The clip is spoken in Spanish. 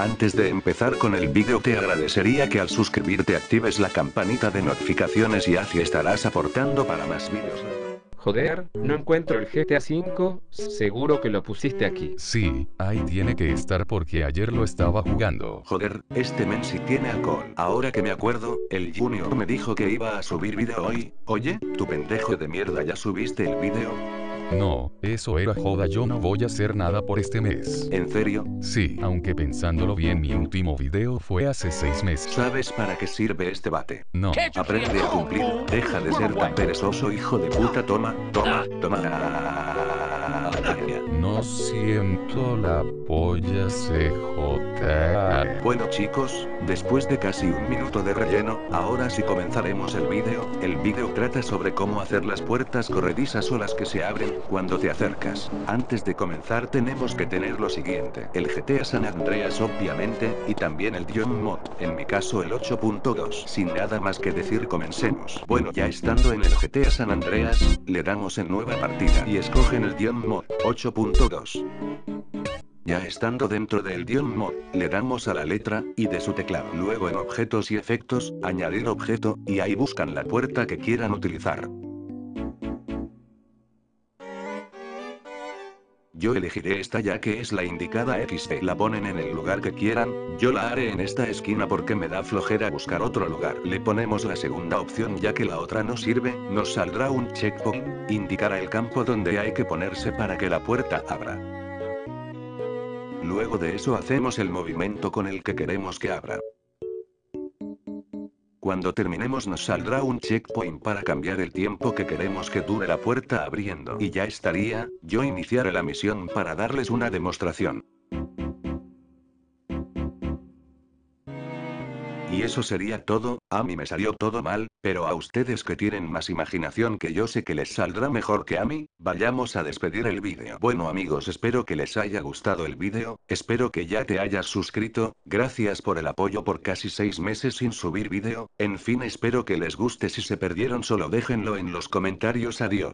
Antes de empezar con el vídeo te agradecería que al suscribirte actives la campanita de notificaciones y así estarás aportando para más vídeos. Joder, no encuentro el GTA V, seguro que lo pusiste aquí. Sí, ahí tiene que estar porque ayer lo estaba jugando. Joder, este men sí tiene alcohol. Ahora que me acuerdo, el Junior me dijo que iba a subir vídeo hoy. Oye, tu pendejo de mierda ya subiste el vídeo. No, eso era joda yo no voy a hacer nada por este mes. ¿En serio? Sí, aunque pensándolo bien mi último video fue hace seis meses. ¿Sabes para qué sirve este bate? No. Aprende a cumplir, deja de ser tan perezoso hijo de puta, toma, toma, toma. No siento la polla CJ. Bueno chicos, después de casi un minuto de relleno, ahora sí comenzaremos el vídeo. El vídeo trata sobre cómo hacer las puertas corredizas o las que se abren cuando te acercas. Antes de comenzar tenemos que tener lo siguiente. El GTA San Andreas obviamente, y también el Dion Mod, en mi caso el 8.2. Sin nada más que decir comencemos. Bueno ya estando en el GTA San Andreas, le damos en nueva partida y escogen el Dion Mod 8.2. Ya estando dentro del Dion Mod, le damos a la letra, y de su teclado. Luego en objetos y efectos, añadir objeto, y ahí buscan la puerta que quieran utilizar. Yo elegiré esta ya que es la indicada XD. La ponen en el lugar que quieran, yo la haré en esta esquina porque me da flojera buscar otro lugar. Le ponemos la segunda opción ya que la otra no sirve, nos saldrá un checkpoint, indicará el campo donde hay que ponerse para que la puerta abra. Luego de eso hacemos el movimiento con el que queremos que abra. Cuando terminemos nos saldrá un checkpoint para cambiar el tiempo que queremos que dure la puerta abriendo. Y ya estaría, yo iniciaré la misión para darles una demostración. Y eso sería todo, a mí me salió todo mal, pero a ustedes que tienen más imaginación que yo sé que les saldrá mejor que a mí, vayamos a despedir el vídeo. Bueno amigos espero que les haya gustado el vídeo, espero que ya te hayas suscrito, gracias por el apoyo por casi 6 meses sin subir vídeo, en fin espero que les guste si se perdieron solo déjenlo en los comentarios adiós.